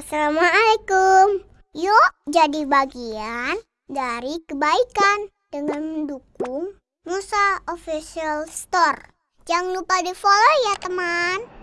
Assalamualaikum. Yuk jadi bagian dari kebaikan dengan mendukung Musa Official Store. Jangan lupa di follow ya teman.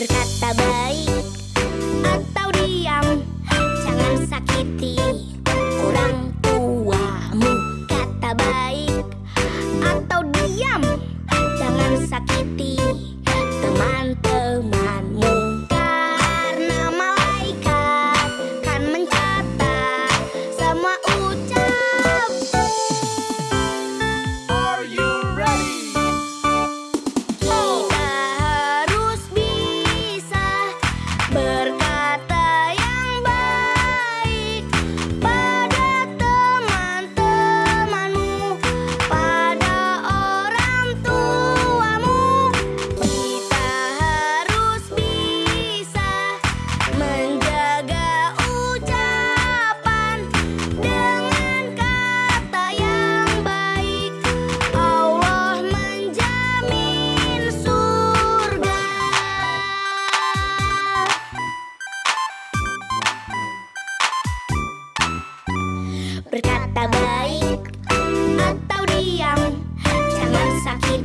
berkata baik atau diam. Jangan sakiti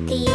the